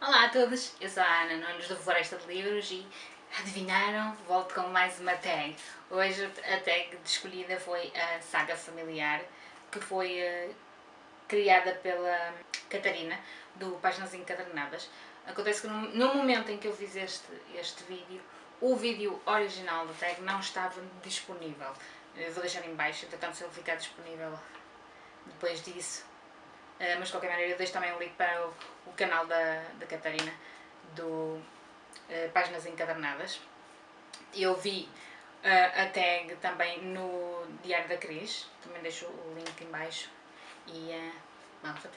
Olá a todos, eu sou a Ana Nunes do Floresta de Livros e adivinharam? Volto com mais uma tag. Hoje a tag escolhida foi a Saga Familiar, que foi uh, criada pela Catarina, do Páginas Encadernadas. Acontece que no, no, momento em que eu fiz este, este vídeo, o vídeo original da tag não estava disponível. Eu vou deixar em baixo, entretanto se ele ficar disponível depois disso, mas de qualquer maneira eu deixo também um link para o, o canal da, da Catarina do uh, Páginas Encadernadas. Eu vi uh, a tag também no Diário da Cris, também deixo o link em baixo e vamos a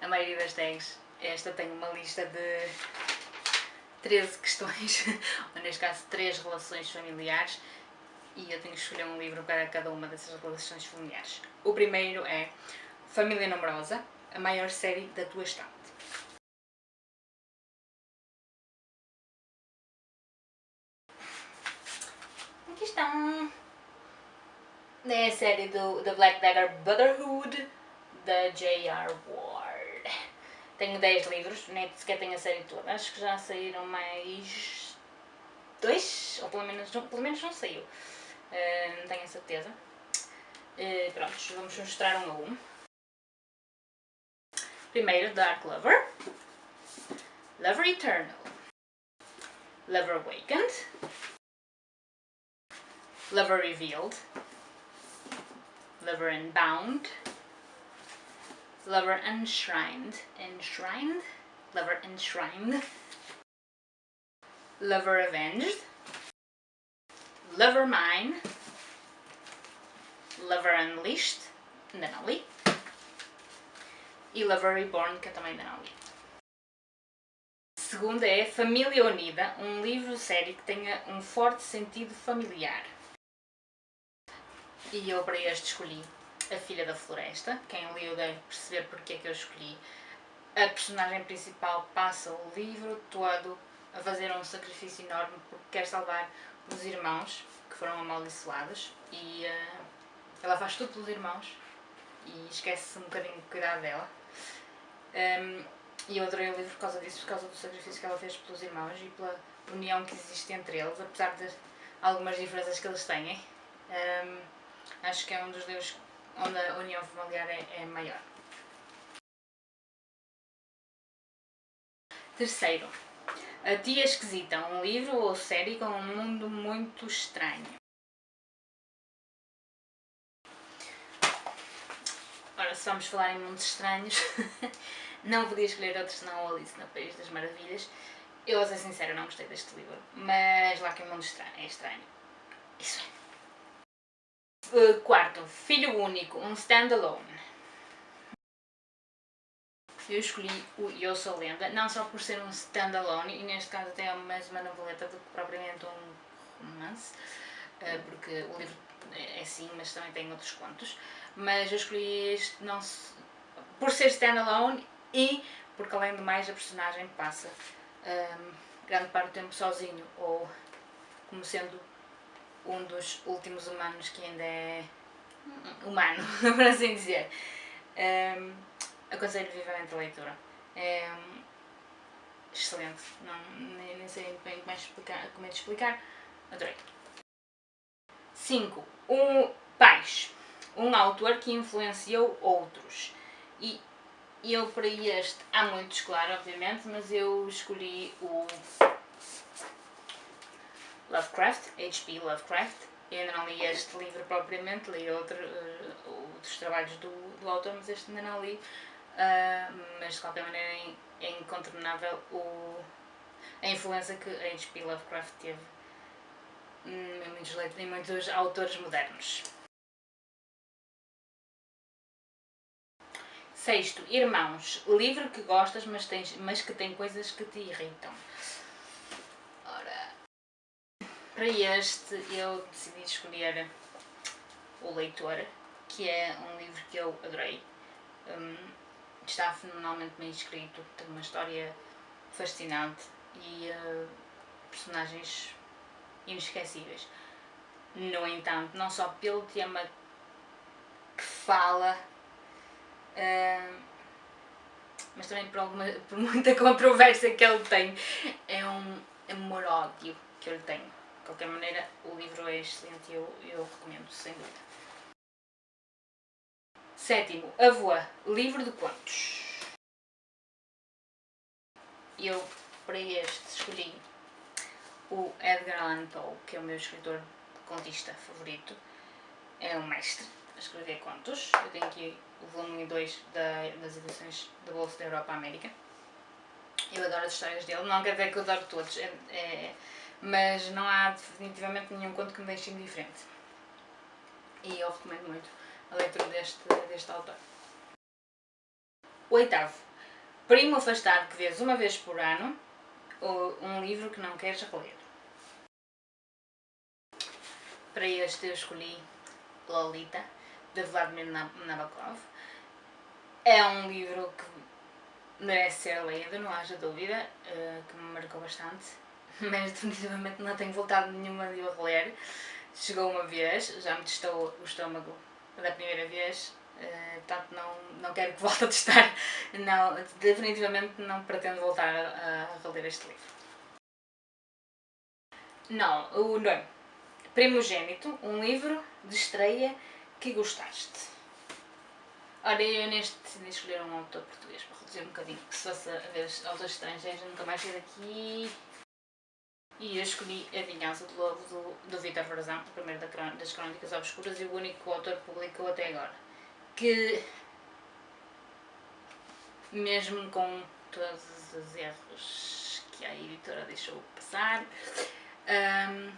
a maioria das tags, esta tem uma lista de 13 questões, ou neste caso 3 relações familiares, e eu tenho que escolher um livro para cada uma dessas relações familiares. O primeiro é Família Numerosa, a maior série da tua estante. Aqui estão. É a série do The Black Dagger Brotherhood, da J.R. Ward. Tenho 10 livros, nem sequer tenho a série toda. Acho que já saíram mais dois, ou pelo menos, pelo menos não saiu. Uh, não tenho a certeza. Uh, prontos, vamos mostrar um a um. Primeiro, Dark Lover. Lover Eternal. Lover Awakened. Lover Revealed. Lover Unbound. Lover Enshrined. Enshrined? Lover Enshrined. Lover Avenged. Lover Mine. Lover Unleashed. Ainda não li. E Lover Reborn, que eu também ainda não li. Segunda é Família Unida, um livro-série que tenha um forte sentido familiar. E eu para este escolhi a Filha da Floresta. Quem leu deve perceber porque é que eu escolhi. A personagem principal passa o livro todo a fazer um sacrifício enorme porque quer salvar os irmãos que foram amaldiçoados e uh, ela faz tudo pelos irmãos e esquece-se um bocadinho de cuidar dela. Um, e eu adorei o livro por causa disso, por causa do sacrifício que ela fez pelos irmãos e pela união que existe entre eles, apesar de algumas diferenças que eles têm. Um, acho que é um dos livros onde a união familiar é, é maior. Terceiro, A Tia Esquisita, um livro ou série com um mundo muito estranho. Ora, se vamos falar em mundos estranhos, não podia escolher outro senão Alice no País das Maravilhas. Eu, vou ser sincera, não gostei deste livro, mas lá que o mundo estranho, é estranho. Isso é. Uh, quarto, filho único, um standalone. Eu escolhi o Eu Sou Lenda, não só por ser um standalone, e neste caso até é mais uma noveleta do que propriamente um romance, uh, porque o livro é assim, mas também tem outros contos, mas eu escolhi este não por ser standalone e porque além de mais a personagem passa um, grande parte do tempo sozinho, ou como sendo um dos últimos humanos que ainda é humano, por assim dizer. Um, aconselho vivamente a leitura. É um, excelente, não, nem, nem, sei bem como é, explicar, como é de explicar, adorei. 5. Um, pais. Um autor que influenciou outros. E eu para este, há muitos, claro, obviamente, mas eu escolhi o Lovecraft, H.P. Lovecraft. Eu ainda não li este livro propriamente, li outro, uh, outros trabalhos do, do autor, mas este ainda não li. Uh, mas de qualquer maneira é incontornável o, a influência que H.P. Lovecraft teve em muitos, em muitos autores modernos. Sexto, Irmãos. Livro que gostas, mas, tens, mas que tem coisas que te irritam. Para este eu decidi escolher O Leitor, que é um livro que eu adorei. Um, está fenomenalmente bem escrito, tem uma história fascinante e uh, personagens inesquecíveis. No entanto, não só pelo tema que fala, uh, mas também por, alguma, por muita controvérsia que ele tem, é um amor-ódio que ele tem. De qualquer maneira, o livro é excelente e eu, eu recomendo, sem dúvida. Sétimo, A Voa, livro de contos. Eu, para este, escolhi o Edgar Allan Poe, que é o meu escritor contista favorito. É um mestre a escrever contos. Eu tenho aqui o volume 2 da, das edições da Bolsa da Europa América. Eu adoro as histórias dele, não quer dizer que eu adoro todos, é, é, mas não há definitivamente nenhum conto que me deixe indiferente. E eu recomendo muito a leitura deste, deste autor. Oitavo. Primo afastado que vês uma vez por ano, ou um livro que não queres ler. Para este eu escolhi Lolita, de Vladimir Nabokov. É um livro que merece ser lido, não haja dúvida, uh, que me marcou bastante, mas definitivamente não tenho voltado nenhuma de o reler. Chegou uma vez, já me testou o estômago da primeira vez, uh, portanto não, não quero que volte a testar, não, definitivamente não pretendo voltar a, reler este livro. Não, o nono. Primogênito, um livro de estreia que gostaste. Ora, eu neste decidi escolher um autor português para reduzir um bocadinho, que se fosse a ver autores estrangeiros nunca mais ia daqui. E eu escolhi A Vingança do Lobo do, do Vitor Frazão, o primeiro das Crónicas Obscuras e o único autor que publicou até agora. Que, mesmo com todos os erros que a editora deixou passar, um,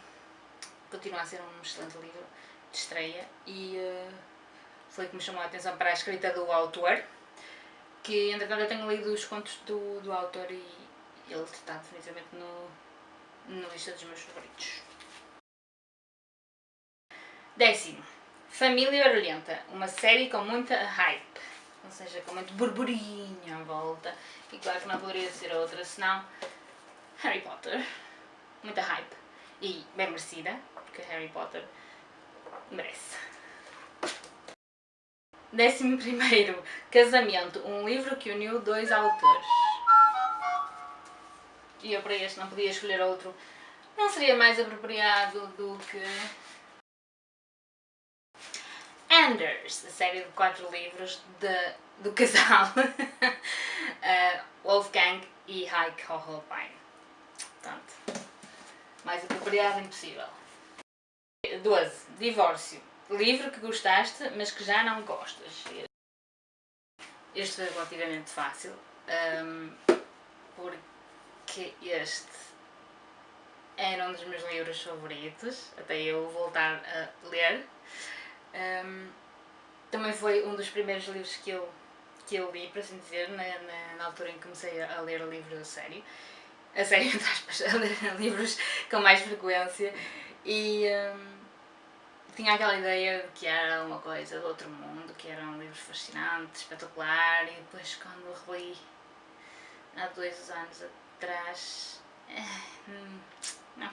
continua a ser um excelente livro de estreia e uh, foi que me chamou a atenção para a escrita do autor, que entretanto eu tenho lido os contos do, do autor e ele está definitivamente no, na lista dos meus favoritos. Décimo. Família Orelhenta, uma série com muita hype, ou seja, com muito burburinho à volta, e claro que não poderia ser outra senão Harry Potter, muita hype, e bem merecida, porque Harry Potter merece. Décimo primeiro, Casamento, um livro que uniu dois autores. E eu para este não podia escolher outro. Não seria mais apropriado do que... Anders, a série de quatro livros de, do casal uh, Wolfgang e Heike Hohenbein. Portanto, mais apropriado impossível. 12. Divórcio. Livro que gostaste, mas que já não gostas. Este foi relativamente fácil, um, porque este era um dos meus livros favoritos, até eu voltar a ler. Um, também foi um dos primeiros livros que eu, que eu li, para assim dizer, na, na, na altura em que comecei a, ler livros a sério. A sério, entre aspas, a ler livros com mais frequência. E... Um, tinha aquela ideia de que era uma coisa do outro mundo, que era um livro fascinante, espetacular, e depois quando reli há dois anos atrás, eh, hum, não,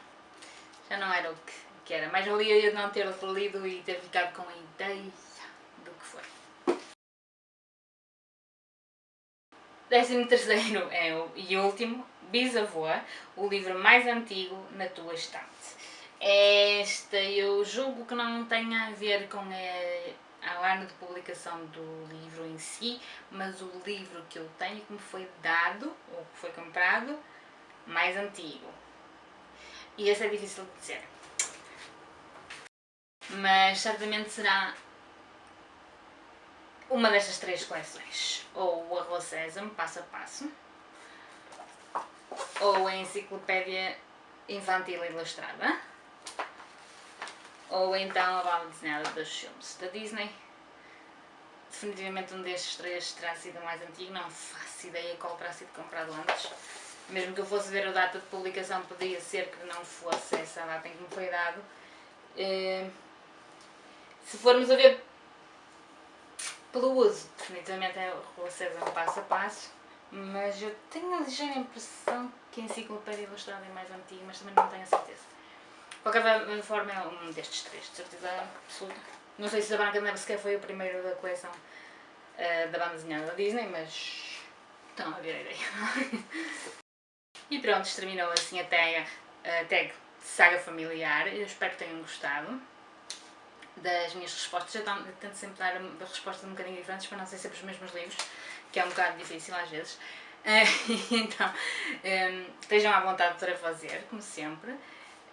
já não era o que, que era. Mais valia eu não ter lido e ter ficado com a ideia do que foi. Décimo terceiro é o, e último, Bisavô, o livro mais antigo na tua estante. Esta eu julgo que não tenha a ver com a, ano de publicação do livro em si, mas o livro que eu tenho que me foi dado, ou que foi comprado, mais antigo. E esse é difícil de dizer. Mas certamente será uma destas três coleções. Ou o Arroz Sésamo, passo a passo, ou a Enciclopédia Infantil Ilustrada, ou então a banda desenhada dos filmes da Disney. Definitivamente um destes três terá sido o mais antigo, não faço ideia qual terá sido comprado antes. Mesmo que eu fosse ver a data de publicação, poderia ser que não fosse essa a data em que me foi dado. Eh, se formos a ver Pelo uso, definitivamente é Rua César passo a passo, mas eu tenho a ligeira impressão que a enciclopédia ilustrada é mais antiga, mas também não tenho a certeza. Qualquer forma é um destes três, de certeza absoluta. Não sei se a Branca de Neve sequer foi o primeiro da coleção uh, da banda desenhada da Disney, mas estão a ver a ideia. e pronto, terminou assim a tag, a tag saga familiar. Eu espero que tenham gostado das minhas respostas. Eu tento sempre dar respostas um bocadinho diferentes para não ser sempre os mesmos livros, que é um bocado difícil às vezes. então, um, estejam à vontade para fazer, como sempre,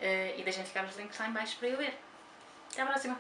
e deixem ficar os links lá em baixo para eu ver. Até à próxima!